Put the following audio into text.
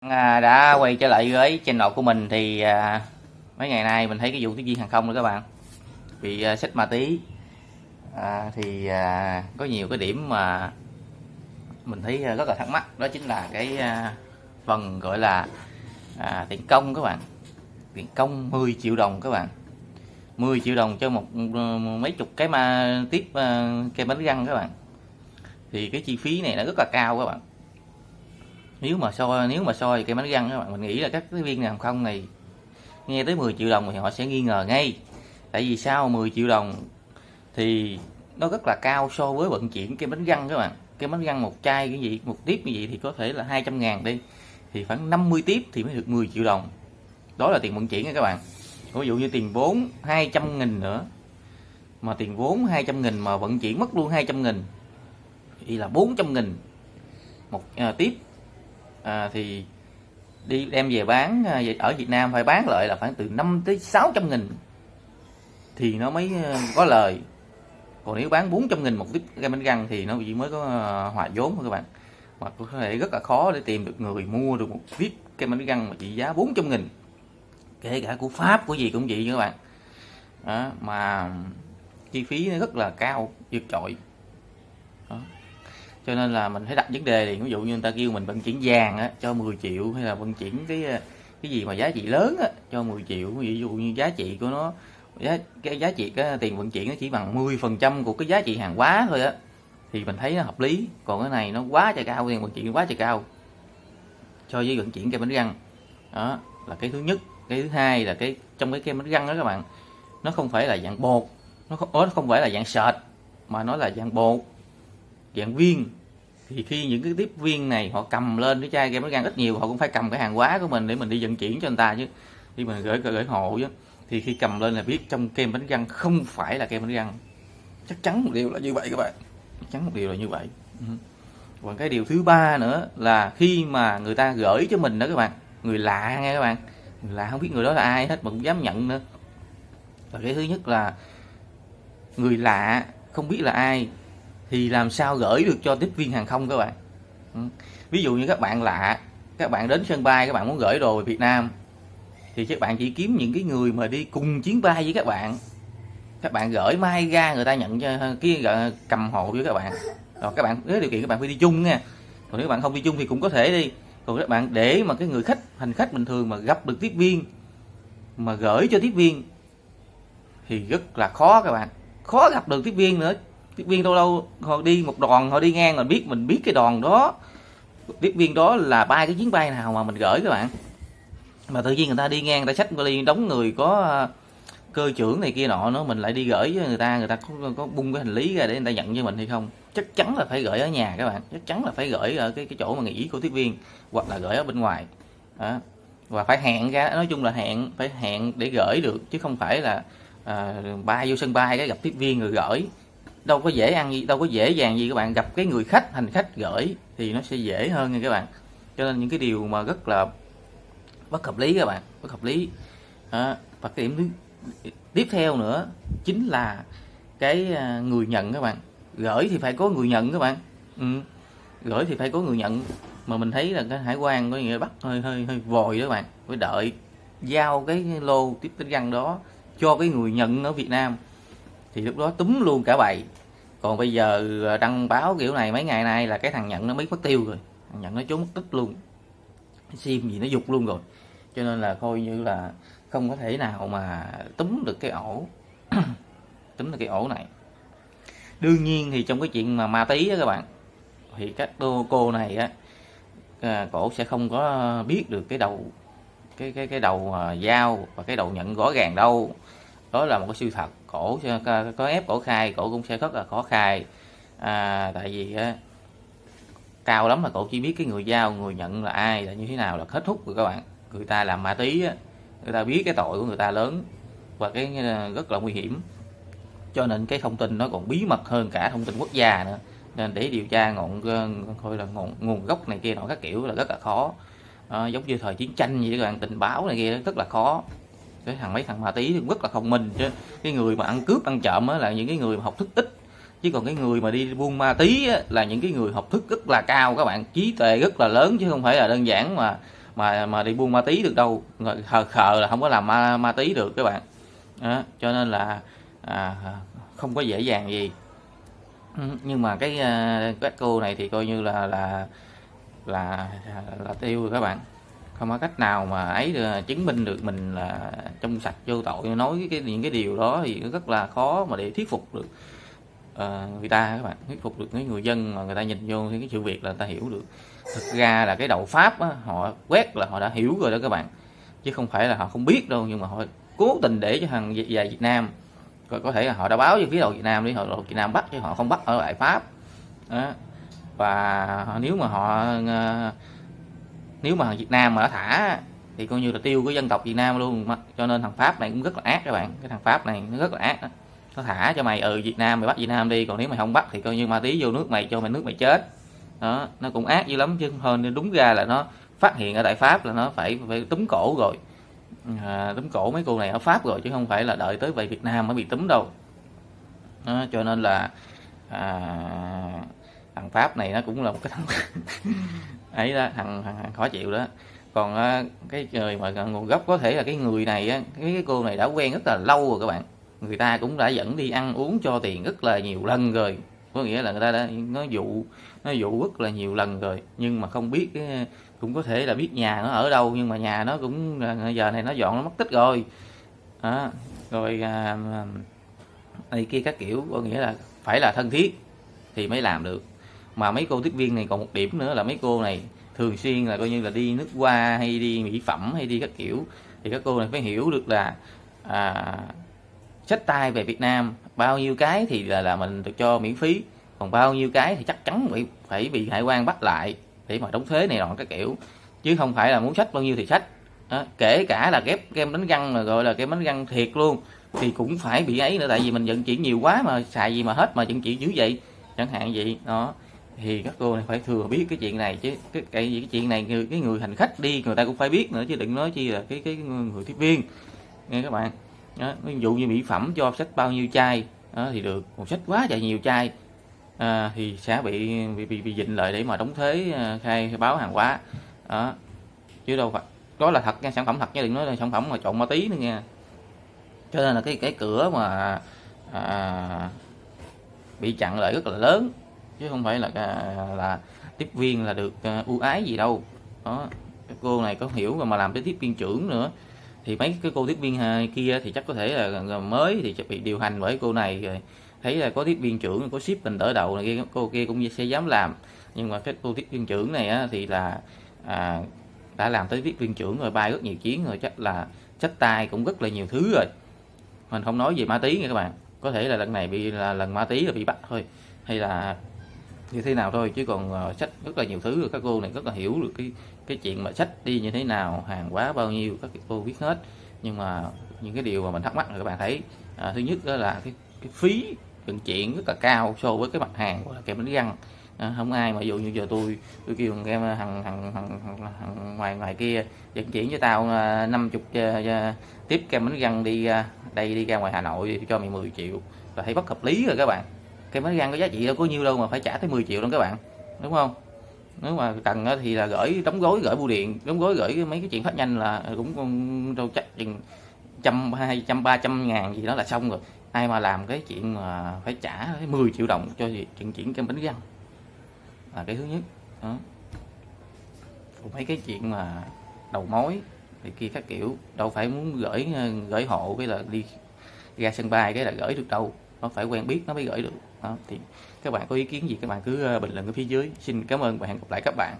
À, đã quay trở lại với channel của mình thì à, mấy ngày nay mình thấy cái vụ tiếp viên hàng không nữa các bạn. Bị à, xích ma tí à, thì à, có nhiều cái điểm mà mình thấy à, rất là thắc mắc. Đó chính là cái à, phần gọi là à, tiền công các bạn. Tiền công 10 triệu đồng các bạn. 10 triệu đồng cho một à, mấy chục cái ma tiếp à, cây bánh răng các bạn. Thì cái chi phí này nó rất là cao các bạn nếu mà soi nếu mà soi cây bánh răng các bạn mình nghĩ là các cái viên hàng không này nghe tới 10 triệu đồng thì họ sẽ nghi ngờ ngay. Tại vì sao 10 triệu đồng thì nó rất là cao so với vận chuyển cây bánh răng các bạn. Cây bánh răng một chai cái gì một tiếp như vậy thì có thể là 200 ngàn đi. Thì khoảng 50 tiếp thì mới được 10 triệu đồng. Đó là tiền vận chuyển nha các bạn. Ví dụ như tiền vốn 200 nghìn nữa mà tiền vốn 200 nghìn mà vận chuyển mất luôn 200 nghìn thì là 400 nghìn một à, tiếp à, thì đi đem về bán à, ở Việt Nam phải bán lại là khoảng từ 5 tới 600 nghìn. Thì nó mới à, có lời. Còn nếu bán 400 nghìn một tiếp kem bánh răng thì nó chỉ mới có à, hòa vốn thôi các bạn. Mà có thể rất là khó để tìm được người mua được một tiếp kem bánh răng mà trị giá 400 nghìn. Kể cả của Pháp của gì cũng vậy các bạn. Đó, mà chi phí nó rất là cao vượt trội cho nên là mình phải đặt vấn đề thì ví dụ như người ta kêu mình vận chuyển vàng á, cho 10 triệu hay là vận chuyển cái ờ, cái gì mà giá trị lớn á, cho 10 triệu. Ví dụ như giá trị của nó giá cái giá trị cái tiền vận chuyển nó chỉ bằng 10 phần trăm của cái giá trị hàng hóa thôi á thì mình thấy nó hợp lý. Còn cái này nó quá trời cao tiền vận chuyển quá trời cao cho với vận chuyển kem bánh răng. Đó là cái thứ nhất. Cái thứ hai là cái trong cái kem bánh răng đó các bạn nó không phải là dạng bột nó không, nó không phải là dạng sệt mà nó là dạng bột dạng viên. Thì khi những cái tiếp viên này họ cầm lên cái chai kem bánh răng ít nhiều, họ cũng phải cầm cái hàng hóa của mình để mình đi vận chuyển cho người ta chứ. Khi mình gửi gửi hộ chứ thì khi cầm lên là biết trong kem bánh răng không phải là kem bánh răng chắc chắn một điều là như vậy các bạn. Chắc chắn một điều là như vậy. Ừ. Còn cái điều thứ ba nữa là khi mà người ta gửi cho mình đó các bạn, người lạ nghe các bạn. Người lạ không biết người đó là ai hết mà cũng dám nhận nữa. Và cái thứ nhất là người lạ không biết là ai thì làm sao gửi được cho tiếp viên hàng không các bạn? Ừ. ví dụ như các bạn lạ, các bạn đến sân bay, các bạn muốn gửi đồ về Việt Nam, thì các bạn chỉ kiếm những cái người mà đi cùng chuyến bay với các bạn. Các bạn gửi mai ra người ta nhận cho, cái ờ, cầm hộ với các bạn. Rồi các bạn với điều kiện các bạn phải đi chung nha. Còn nếu các bạn không đi chung thì cũng có thể đi. Còn các bạn để mà cái người khách, hành khách bình thường mà gặp được tiếp viên, mà gửi cho tiếp viên, thì rất là khó các bạn. Khó gặp được tiếp viên nữa tiếp viên đâu đâu họ đi một đoàn họ đi ngang là biết mình biết cái đoàn đó. Tiếp viên đó là ba cái chuyến bay nào mà mình gửi các bạn. Mà tự nhiên người ta đi ngang người ta xách vali đóng người có à, cơ trưởng này kia nọ nó mình lại đi gửi với người ta người ta có, có bung cái hành lý ra để người ta nhận cho mình hay không? Chắc chắn là phải gửi ở nhà các bạn chắc chắn là phải gửi ở cái cái chỗ mà nghỉ của tiếp viên hoặc là gửi ở bên ngoài. Đó. và phải hẹn ra nói chung là hẹn phải hẹn để gửi được chứ không phải là à, bay vô sân bay cái gặp tiếp viên rồi gửi đâu có dễ ăn gì đâu có dễ dàng gì các bạn. Gặp cái người khách hành khách gửi thì nó sẽ dễ hơn nha các bạn. Cho nên những cái điều mà rất là bất hợp lý các bạn bất hợp lý. À, và cái điểm thứ tiếp theo nữa chính là cái à, người nhận các bạn. Gửi thì phải có người nhận các bạn. Ừ. gửi thì phải có người nhận. Mà mình thấy là cái hải quan có nghĩa bắt hơi hơi hơi vòi đó các bạn. Phải đợi giao cái lô tiếp tính răng đó cho cái người nhận ở Việt Nam thì lúc đó túm luôn cả bầy. Còn bây giờ ờ, đăng báo kiểu này mấy ngày nay là cái thằng nhận nó mới mất tiêu rồi. Thằng nhận nó trốn mất tích luôn. Sim gì nó dục luôn rồi. Cho nên là coi như là không có thể nào mà túm được cái ổ. Túm được cái ổ này. Đương nhiên thì trong cái chuyện mà ma tí á các bạn thì các cô, cô này á à, cổ sẽ không có biết được cái đầu cái cái cái đầu à, dao và cái đầu nhận rõ ràng đâu đó là một cái sự thật cổ có ép cổ khai cổ cũng sẽ rất là khó khai. À, tại vì á, cao lắm là cổ chỉ biết cái người giao người nhận là ai là như thế nào là kết thúc rồi các bạn. Người ta làm ma tí á, người ta biết cái tội của người ta lớn và cái ờ, rất là nguy hiểm. Cho nên cái thông tin nó còn bí mật hơn cả thông tin quốc gia nữa. Nên để điều tra ngọn ờ, coi là nguồn, nguồn gốc này kia nọ các kiểu là rất là khó. À, giống như thời chiến tranh vậy các bạn tình báo này kia rất là khó cái thằng mấy thằng ma tí thì rất là thông minh chứ cái người mà ăn cướp ăn trộm á là những cái người mà học thức ít. Chứ còn cái người mà đi buôn ma tí á, là những cái người học thức rất là cao các bạn. Trí tuệ rất là lớn chứ không phải là đơn giản mà mà mà đi buôn ma tí được đâu. Khờ khờ là không có làm ma, ma tí được các bạn. Đó, cho nên là à, không có dễ dàng gì. Ừ, nhưng mà cái à, các cô này thì coi như là là là là tiêu rồi các bạn không có cách nào mà ấy được, chứng minh được mình là trong sạch vô tội. Nói cái những cái điều đó thì rất là khó mà để thuyết phục được uh, người ta các bạn. Thuyết phục được cái người dân mà người ta nhìn vô cái sự việc là người ta hiểu được. Thực ra là cái đầu pháp á, họ quét là họ đã hiểu rồi đó các bạn. Chứ không phải là họ không biết đâu nhưng mà họ cố tình để cho thằng về Việt Nam có thể là họ đã báo cho phía đầu Việt Nam đi họ đầu Việt Nam bắt chứ họ không bắt ở lại Pháp. Đó. và nếu mà họ uh, nếu mà Việt Nam mà thả thì coi như là tiêu cái dân tộc Việt Nam luôn. Cho nên thằng Pháp này cũng rất là ác các bạn. Cái thằng Pháp này nó rất là ác đó. nó thả cho mày ừ Việt Nam mày bắt Việt Nam đi còn nếu mày không bắt thì coi như ma tí vô nước mày cho mày nước mày chết. Đó nó cũng ác dữ lắm chứ hơn nên đúng ra là nó phát hiện ở tại Pháp là nó phải phải túm cổ rồi. À, túm cổ mấy cô này ở Pháp rồi chứ không phải là đợi tới về Việt Nam mới bị túm đâu. Đó, cho nên là à, thằng Pháp này nó cũng là một cái thằng ấy đó thằng, thằng, thằng khó chịu đó. Còn ờ, cái người mà nguồn gốc có thể là cái người này cái cái cô này đã quen rất là lâu rồi các bạn. Người ta cũng đã dẫn đi ăn uống cho tiền rất là nhiều lần rồi. Có nghĩa là người ta đã nó dụ nó dụ rất là nhiều lần rồi. Nhưng mà không biết cái cũng có thể là biết nhà nó ở đâu nhưng mà nhà nó cũng ờ, giờ này nó dọn nó mất tích rồi. Đó. rồi à, này kia các kiểu có nghĩa là phải là thân thiết thì mới làm được mà mấy cô tiếp viên này còn một điểm nữa là mấy cô này thường xuyên là coi như là đi nước qua hay đi mỹ phẩm hay đi các kiểu. Thì các cô này phải hiểu được là à, sách tay về Việt Nam bao nhiêu cái thì là là mình được cho miễn phí còn bao nhiêu cái thì chắc chắn phải phải bị hải quan bắt lại để mà đóng thuế này nọ các kiểu. Chứ không phải là muốn sách bao nhiêu thì sách. Đó. kể cả là ghép kem đánh răng mà gọi là kem đánh răng thiệt luôn thì cũng phải bị ấy nữa tại vì mình vận chuyển nhiều quá mà xài gì mà hết mà vận chuyển dữ vậy chẳng hạn vậy đó thì các cô này phải thừa biết cái chuyện này chứ. Cái cái, cái chuyện này người cái người hành khách đi người ta cũng phải biết nữa chứ đừng nói chi là cái cái người tiếp viên. Nghe các bạn. Đó, ví dụ như mỹ phẩm cho sách bao nhiêu chai đó, thì được. Một sách quá trời nhiều chai à, thì sẽ bị bị bị, bị dịnh lại để mà đóng thuế à, khai báo hàng hóa. Đó chứ đâu phải đó là thật nha sản phẩm thật nha đừng nói là sản phẩm mà trộn ma tí nữa nha. Cho nên là cái cái cửa mà à, bị chặn lại rất là lớn chứ không phải là là tiếp viên là được ờ, ưu ái gì đâu. Đó các cô này có hiểu mà làm tới tiếp viên trưởng nữa. Thì mấy cái cô tiếp viên ờ, kia thì chắc có thể là ờ, mới thì bị điều hành bởi cô này rồi. Thấy là có tiếp viên trưởng có ship mình đỡ đầu này kia cô kia cũng sẽ dám làm. Nhưng mà cái cô tiếp viên trưởng này á, thì là à, đã làm tới tiếp viên trưởng rồi bay rất nhiều chuyến rồi chắc là sách tay cũng rất là nhiều thứ rồi. Mình không nói về ma tí nha các bạn. Có thể là lần này bị là lần ma tí là bị bắt thôi. Hay là như thế nào thôi chứ còn ờ, sách rất là nhiều thứ rồi. Các cô này rất là hiểu được cái cái chuyện mà sách đi như thế nào hàng quá bao nhiêu các cô biết hết. Nhưng mà những cái điều mà mình thắc mắc là các bạn thấy à, thứ nhất đó là cái, cái phí vận chuyển rất là cao so với cái mặt hàng của kem bánh răng. À, không ai mà dụ như giờ tôi tôi kêu thằng em thằng thằng, thằng, ngoài ngoài kia vận chuyển cho tao à, năm chục uh, tiếp kem bánh răng đi uh, đây đi ra ngoài Hà Nội cho mày 10 triệu. Là thấy bất hợp lý rồi các bạn cái bánh răng có giá trị đâu có nhiêu đâu mà phải trả tới 10 triệu đâu các bạn, đúng không? Nếu mà cần thì là gửi, đóng gói, gửi bưu điện, đóng gói, gửi mấy cái chuyện phát nhanh là cũng đâu chắc chừng trăm hai, trăm ba, trăm ngàn gì đó là xong rồi. Ai mà làm cái chuyện mà phải trả 10 triệu đồng cho chuyện chuyển cái bánh răng là cái thứ nhất. Đó. Còn mấy cái chuyện mà đầu mối thì kia các kiểu, đâu phải muốn gửi gửi hộ cái là đi ra sân bay cái là gửi được đâu nó phải quen biết, nó mới gửi được. Đó, thì các bạn có ý kiến gì, các bạn cứ ờ, bình luận ở phía dưới. Xin cảm ơn và hẹn gặp lại các bạn.